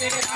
बात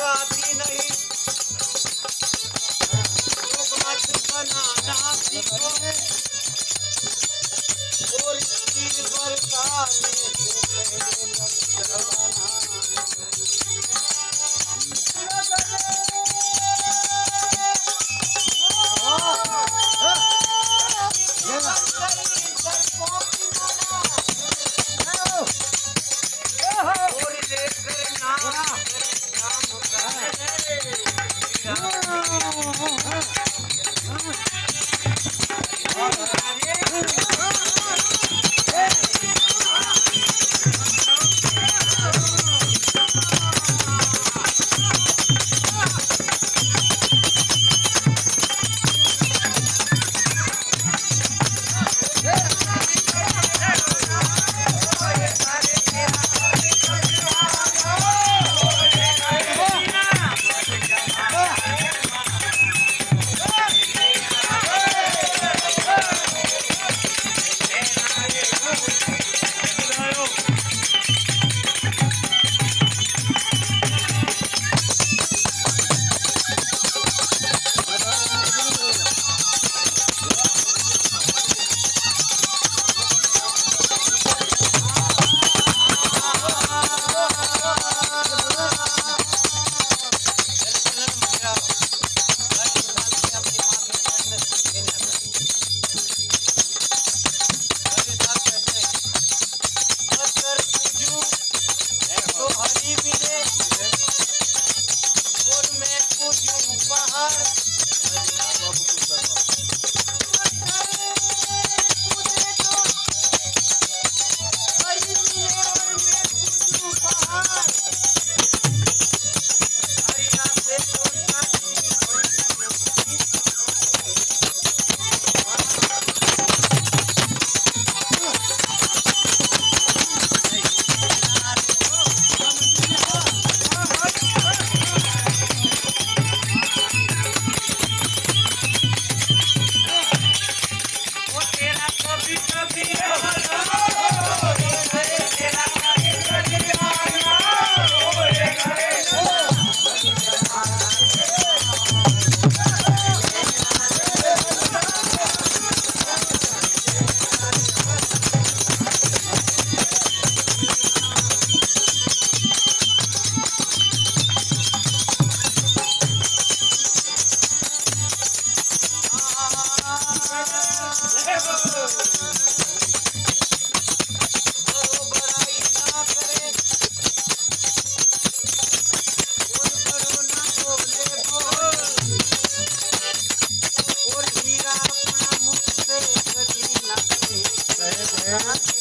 आती नहीं। 아, 아, 아. कभी कभी Uh-huh.